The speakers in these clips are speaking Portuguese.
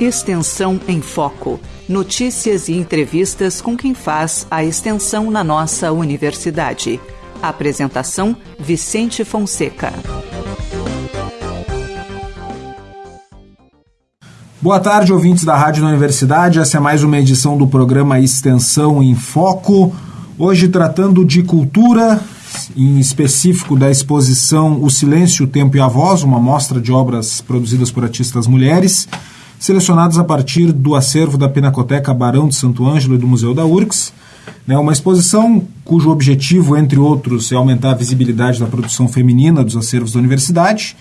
Extensão em Foco. Notícias e entrevistas com quem faz a extensão na nossa universidade. Apresentação: Vicente Fonseca. Boa tarde, ouvintes da Rádio da Universidade. Essa é mais uma edição do programa Extensão em Foco. Hoje tratando de cultura, em específico da exposição O Silêncio, o Tempo e a Voz, uma mostra de obras produzidas por artistas mulheres selecionados a partir do acervo da Pinacoteca Barão de Santo Ângelo e do Museu da URCS. Né, uma exposição cujo objetivo, entre outros, é aumentar a visibilidade da produção feminina dos acervos da universidade.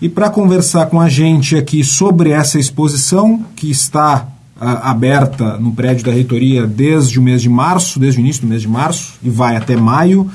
E para conversar com a gente aqui sobre essa exposição, que está aberta no prédio da reitoria desde o mês de março, desde o início do mês de março, e vai até maio,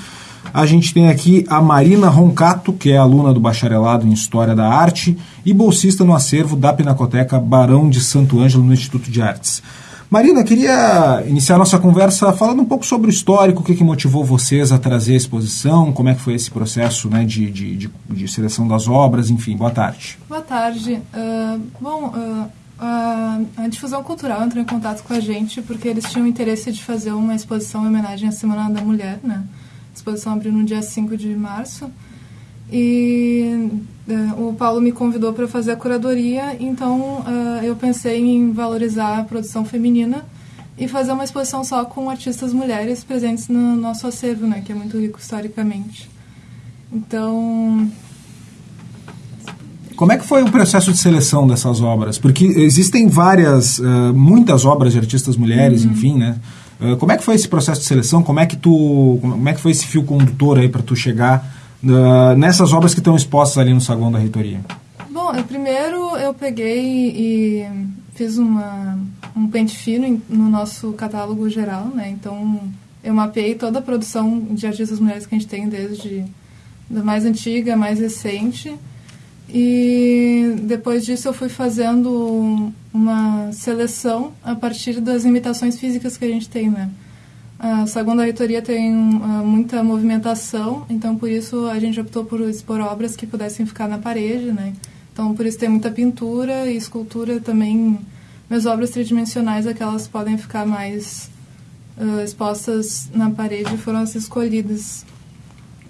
a gente tem aqui a Marina Roncato, que é aluna do bacharelado em História da Arte e bolsista no acervo da Pinacoteca Barão de Santo Ângelo no Instituto de Artes. Marina, queria iniciar nossa conversa falando um pouco sobre o histórico, o que, que motivou vocês a trazer a exposição, como é que foi esse processo né, de, de, de, de seleção das obras, enfim, boa tarde. Boa tarde. Uh, bom, uh, a, a, difusão cultural entrou em contato com a gente porque eles tinham interesse de fazer uma exposição em homenagem à Semana da Mulher, né? A exposição abriu no dia 5 de março. E uh, o Paulo me convidou para fazer a curadoria, então uh, eu pensei em valorizar a produção feminina e fazer uma exposição só com artistas mulheres presentes no nosso acervo, né, que é muito rico historicamente. Então. Como é que foi o processo de seleção dessas obras? Porque existem várias, uh, muitas obras de artistas mulheres, uhum. enfim, né? Uh, como é que foi esse processo de seleção? Como é que tu, como é que foi esse fio condutor aí para tu chegar uh, nessas obras que estão expostas ali no saguão da reitoria? Bom, eu, primeiro eu peguei e fiz uma, um pente fino no nosso catálogo geral, né? Então eu mapeei toda a produção de artistas mulheres que a gente tem desde da mais antiga, mais recente e depois disso eu fui fazendo uma seleção a partir das limitações físicas que a gente tem, né? A segunda reitoria tem uh, muita movimentação, então por isso a gente optou por expor obras que pudessem ficar na parede, né? Então por isso tem muita pintura e escultura também. Minhas obras tridimensionais, aquelas podem ficar mais uh, expostas na parede, foram as escolhidas.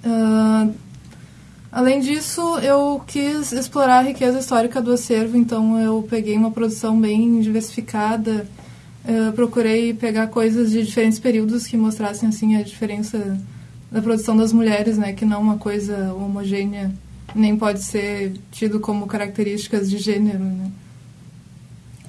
Uh, Além disso, eu quis explorar a riqueza histórica do acervo, então eu peguei uma produção bem diversificada, uh, procurei pegar coisas de diferentes períodos que mostrassem assim a diferença da produção das mulheres, né, que não é uma coisa homogênea, nem pode ser tido como características de gênero, né.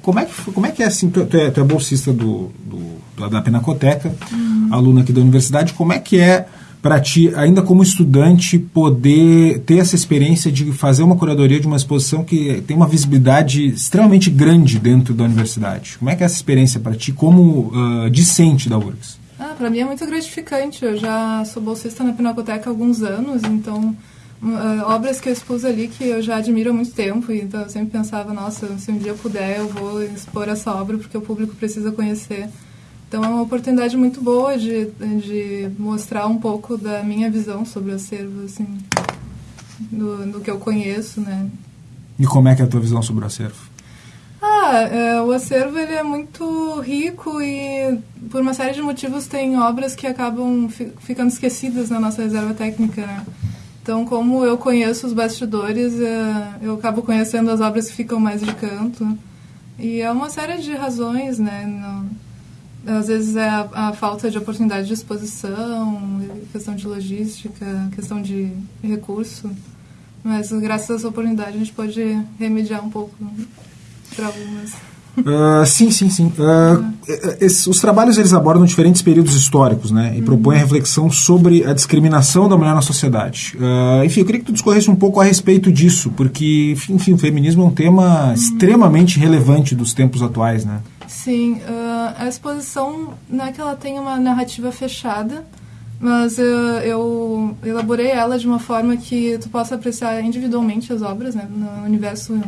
Como é que, como é, que é assim, tu, tu, é, tu é bolsista do, do, da Pinacoteca, uhum. aluna aqui da universidade, como é que é para ti, ainda como estudante, poder ter essa experiência de fazer uma curadoria de uma exposição que tem uma visibilidade extremamente grande dentro da universidade? Como é que é essa experiência para ti como uh, discente da URGS? Ah, para mim é muito gratificante. Eu já sou bolsista na Pinacoteca há alguns anos, então uh, obras que eu expus ali que eu já admiro há muito tempo, então eu sempre pensava, nossa, se um dia eu puder, eu vou expor essa obra porque o público precisa conhecer. Então é uma oportunidade muito boa de, de mostrar um pouco da minha visão sobre o acervo, assim, do, do que eu conheço, né? E como é que é a tua visão sobre o acervo? Ah, é, o acervo ele é muito rico e por uma série de motivos tem obras que acabam fi, ficando esquecidas na nossa reserva técnica, né? Então, como eu conheço os bastidores, é, eu acabo conhecendo as obras que ficam mais de canto. E é uma série de razões, né? No, às vezes é a, a, falta de oportunidade de exposição, questão de logística, questão de recurso. Mas graças a essa oportunidade a gente pode remediar um pouco para algumas. Uh, sim, sim, sim. Uh, esses, os trabalhos eles abordam diferentes períodos históricos, né, e uhum. propõem a reflexão sobre a discriminação da mulher na sociedade. Uh, enfim, eu queria que tu discorresse um pouco a respeito disso, porque, enfim, o feminismo é um tema uhum. extremamente relevante dos tempos atuais, né? Sim, uh, a exposição não é que ela tenha uma narrativa fechada, mas eu elaborei ela de uma forma que tu possa apreciar individualmente as obras, né, no universo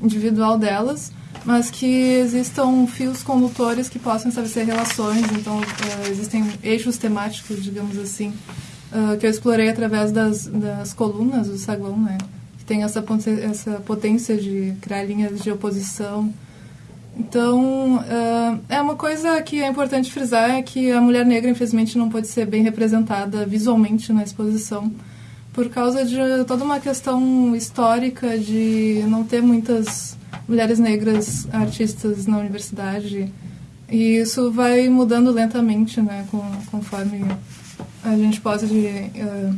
individual delas, mas que existam fios condutores que possam estabelecer relações, então uh, existem eixos temáticos, digamos assim, uh, que eu explorei através das, das colunas do saguão, né, que tem essa, essa potência de criar linhas de oposição, Então, uh, é uma coisa que é importante frisar é que a mulher negra, infelizmente, não pode ser bem representada visualmente na exposição por causa de toda uma questão histórica de não ter muitas mulheres negras artistas na universidade. E isso vai mudando lentamente, né, com, conforme a gente pode uh,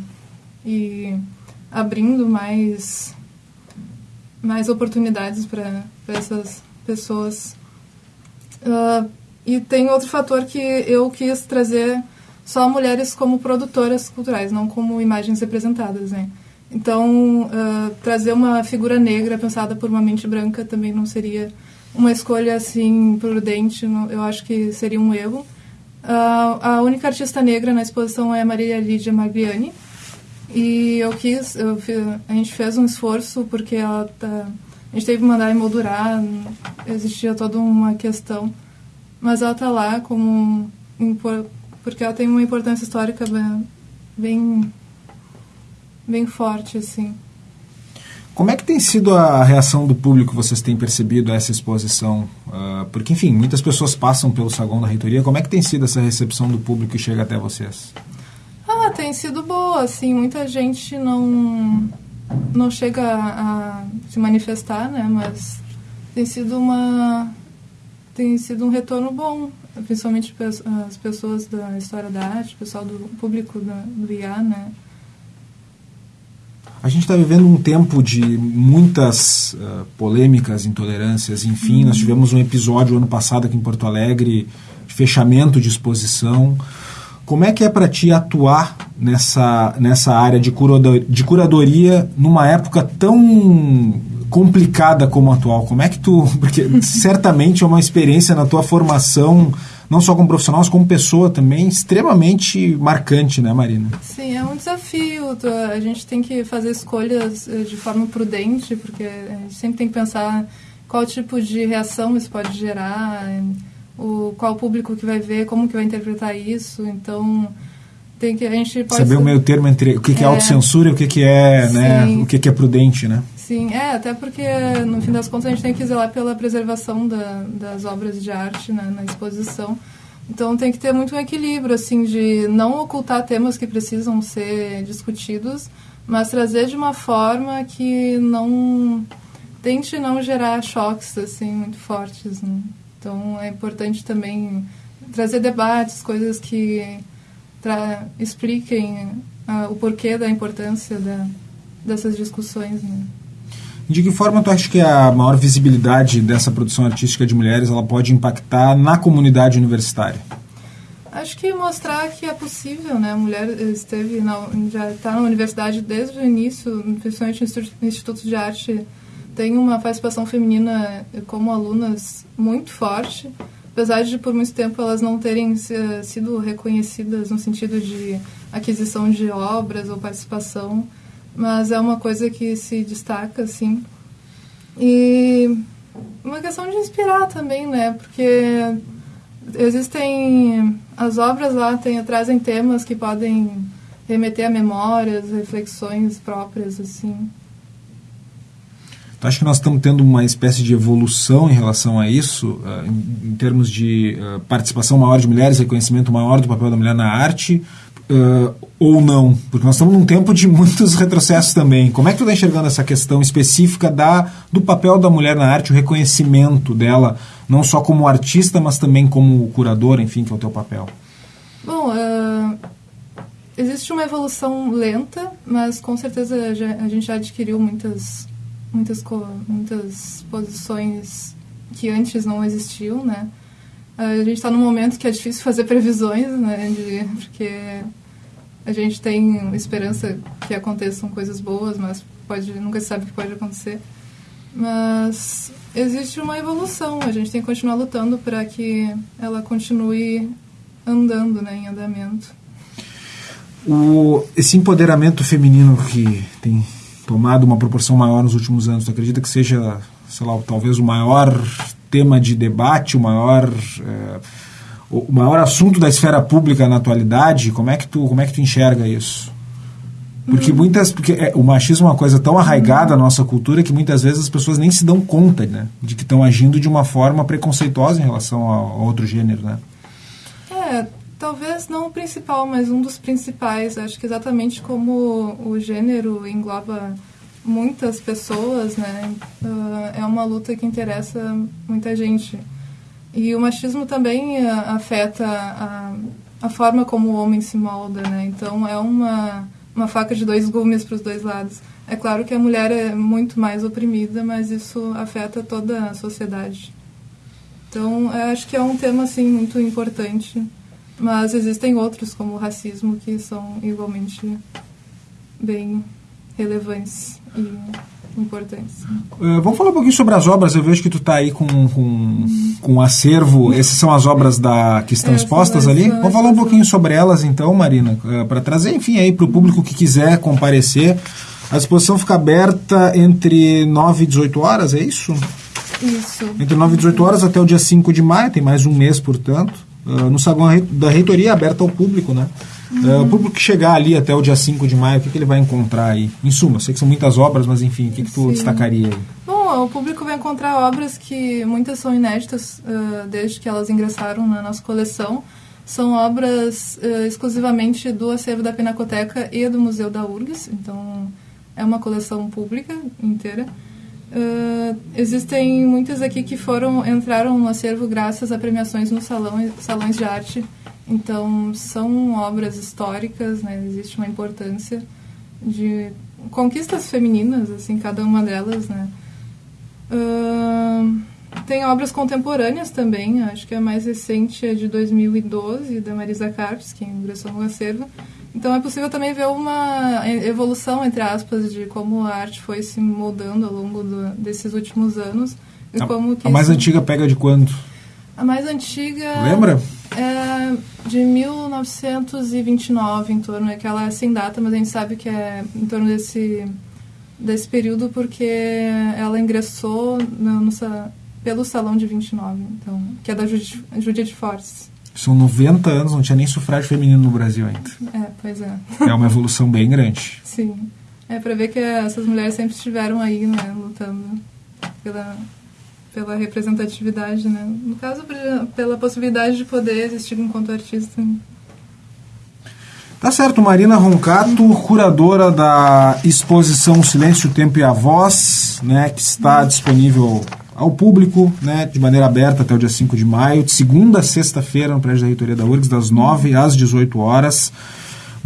ir abrindo mais, mais oportunidades para essas pessoas. Uh, e tem outro fator que eu quis trazer só mulheres como produtoras culturais, não como imagens representadas, né? Então, uh, trazer uma figura negra pensada por uma mente branca também não seria uma escolha assim prudente, não, eu acho que seria um erro. Uh, a única artista negra na exposição é Maria Lídia Magliani, e eu quis, eu, a gente fez um esforço porque ela tá, gente teve que mandar emoldurar, existia toda uma questão, mas ela está lá como porque ela tem uma importância histórica bem, bem, forte, assim. Como é que tem sido a reação do público que vocês têm percebido a essa exposição? Uh, porque, enfim, muitas pessoas passam pelo saguão da reitoria. Como é que tem sido essa recepção do público que chega até vocês? Ah, tem sido boa, assim. Muita gente não, não chega a, a se manifestar, né? Mas tem sido uma tem sido um retorno bom principalmente as pessoas da história da arte, o pessoal do público da, do IA, né? A gente está vivendo um tempo de muitas uh, polêmicas, intolerâncias, enfim. Uhum. Nós tivemos um episódio ano passado aqui em Porto Alegre de fechamento de exposição. Como é que é para ti atuar nessa, nessa área de, curador, de curadoria numa época tão complicada como a atual? Como é que tu. Porque certamente é uma experiência na tua formação, não só como profissional, mas como pessoa também, extremamente marcante, né, Marina? Sim, é um desafio. A gente tem que fazer escolhas eh, de forma prudente, porque a gente sempre tem que pensar qual tipo de reação isso pode gerar, o, qual público que vai ver, como que vai interpretar isso. Então tem que a gente pode saber o meio termo entre o que, que é, é. autocensura e o que, que é né o que, que é prudente né? Sim é até porque no fim das contas a gente tem que zelar pela preservação da, das obras de arte né, na exposição. Então tem que ter muito um equilíbrio assim de não ocultar temas que precisam ser discutidos mas trazer de uma forma que não tente não gerar choques assim muito fortes né? então é importante também trazer debates coisas que expliquem uh, o porquê da importância da, dessas discussões. Né? De que forma tu acha que a maior visibilidade dessa produção artística de mulheres ela pode impactar na comunidade universitária? Acho que mostrar que é possível, né? A mulher esteve na, já está na universidade desde o início, principalmente no institutos de arte tem uma participação feminina como alunas muito forte apesar de por muito tempo elas não terem sido reconhecidas no sentido de aquisição de obras ou participação, mas é uma coisa que se destaca, assim. E uma questão de inspirar também, né? Porque existem as obras lá tem, trazem temas que podem remeter a memórias, reflexões próprias, assim. Tu acha que nós estamos tendo uma espécie de evolução em relação a isso, uh, em, termos de uh, participação maior de mulheres, reconhecimento maior do papel da mulher na arte, uh, ou não? Porque nós estamos num tempo de muitos retrocessos também. Como é que tu está enxergando essa questão específica da, do papel da mulher na arte, o reconhecimento dela, não só como artista, mas também como curadora, enfim, que é o teu papel? Bom, existe uma evolução lenta, mas com certeza a gente já adquiriu muitas muitas, muitas posições que antes não existiam, né? A gente está num momento que é difícil fazer previsões, né? De, porque a gente tem esperança que aconteçam coisas boas, mas pode, nunca se sabe o que pode acontecer. Mas existe uma evolução, a gente tem que continuar lutando para que ela continue andando, né, em andamento. O, esse empoderamento feminino que tem tomado uma proporção maior nos últimos anos? Tu acredita que seja, sei lá, talvez o maior tema de debate, o maior é, o maior assunto da esfera pública na atualidade? Como é que tu como é que tu enxerga isso? Porque uhum. muitas. Porque é, o machismo é uma coisa tão arraigada uhum. na nossa cultura que muitas vezes as pessoas nem se dão conta, né? De que estão agindo de uma forma preconceituosa em relação a, a outro gênero, né? Talvez não o principal, mas um dos principais. Acho que exatamente como o gênero engloba muitas pessoas, né? Uh, é uma luta que interessa muita gente. E o machismo também uh, afeta a, a forma como o homem se molda, né? Então é uma, uma faca de dois gumes para os dois lados. É claro que a mulher é muito mais oprimida, mas isso afeta toda a sociedade. Então, acho que é um tema assim muito importante, mas existem outros como o racismo que são igualmente bem relevantes e importantes. Uh, vamos falar um pouquinho sobre as obras. Eu vejo que tu está aí com, com, com um acervo. Essas são as obras da, que estão expostas ali. Vamos falar um pouquinho sobre elas, então, Marina, uh, para trazer, enfim, aí para o público que quiser comparecer. A exposição fica aberta entre 9 e 18 horas, é isso? Isso. Entre 9 e 18 horas até o dia 5 de maio, tem mais um mês, portanto. Uh, no saguão da reitoria, aberta ao público, né? Uhum. Uh, o público que chegar ali até o dia 5 de maio, o que, que ele vai encontrar aí? Em suma, sei que são muitas obras, mas enfim, o que, que tu Sim. destacaria aí? Bom, o público vai encontrar obras que muitas são inéditas uh, desde que elas ingressaram na nossa coleção. São obras uh, exclusivamente do acervo da Pinacoteca e do Museu da URGS, então é uma coleção pública inteira. Uh, existem muitas aqui que foram entraram no acervo graças a premiações nos salão, salões de arte então, são obras históricas, né? existe uma importância de conquistas femininas, assim, cada uma delas, né? Uh, tem obras contemporâneas também, acho que a mais recente é de 2012, da Marisa Carpes, que ingressou no acervo. Então é possível também ver uma evolução, entre aspas, de como a arte foi se moldando ao longo do, desses últimos anos. E a, como a mais isso... antiga pega de quando? A mais antiga... Lembra? É de 1929 em torno, é que ela é sem data, mas a gente sabe que é em torno desse, desse período porque ela ingressou no, no pelo Salão de 29, então, que é da Judith Force. São 90 anos, não tinha nem sufrágio feminino no Brasil ainda. É, pois é. É uma evolução bem grande. Sim. É para ver que essas mulheres sempre estiveram aí, né, lutando pela pela representatividade, né? No caso, pela possibilidade de poder existir enquanto artista. Tá certo, Marina Roncato, curadora da exposição Silêncio, o Tempo e a Voz, né, que está disponível ao público, né, de maneira aberta até o dia 5 de maio, de segunda a sexta-feira no prédio da Reitoria da URGS, das 9 às 18 horas.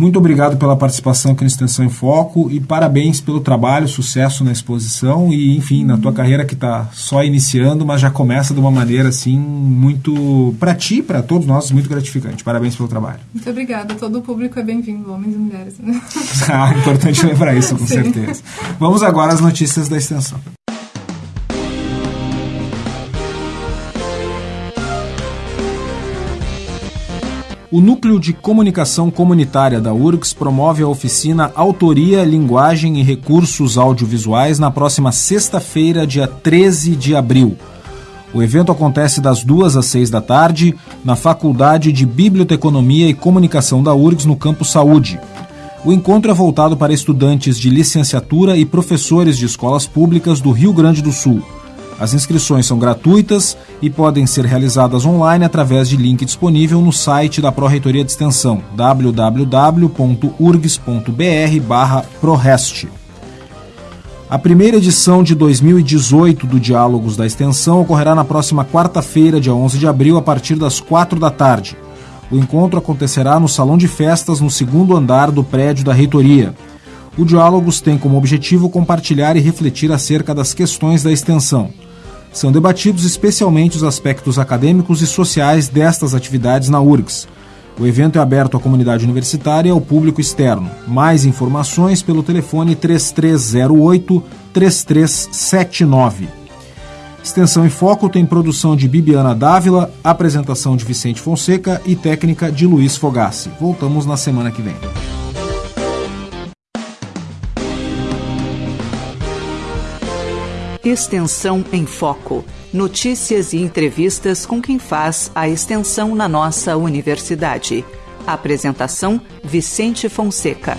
Muito obrigado pela participação aqui no Extensão em Foco e parabéns pelo trabalho, sucesso na exposição e, enfim, na tua carreira que está só iniciando, mas já começa de uma maneira assim muito para ti, para todos nós, muito gratificante. Parabéns pelo trabalho. Muito obrigada. Todo o público é bem-vindo, homens e mulheres. Né? ah, importante lembrar isso, com Sim. certeza. Vamos agora às notícias da extensão. O Núcleo de Comunicação Comunitária da URGS promove a oficina Autoria, Linguagem e Recursos Audiovisuais na próxima sexta-feira, dia 13 de abril. O evento acontece das duas às seis da tarde na Faculdade de Biblioteconomia e Comunicação da URGS, no Campo Saúde. O encontro é voltado para estudantes de licenciatura e professores de escolas públicas do Rio Grande do Sul. As inscrições são gratuitas e podem ser realizadas online através de link disponível no site da Pró-Reitoria de Extensão www.urgs.br/prorest. A primeira edição de 2018 do Diálogos da Extensão ocorrerá na próxima quarta-feira, dia 11 de abril, a partir das 4 da tarde. O encontro acontecerá no Salão de Festas, no segundo andar do prédio da Reitoria. O Diálogos tem como objetivo compartilhar e refletir acerca das questões da extensão. São debatidos especialmente os aspectos acadêmicos e sociais destas atividades na URGS. O evento é aberto à comunidade universitária e ao público externo. Mais informações pelo telefone 3308-3379. Extensão em Foco tem produção de Bibiana Dávila, apresentação de Vicente Fonseca e técnica de Luiz Fogassi. Voltamos na semana que vem. Extensão em Foco. Notícias e entrevistas com quem faz a extensão na nossa universidade. Apresentação: Vicente Fonseca.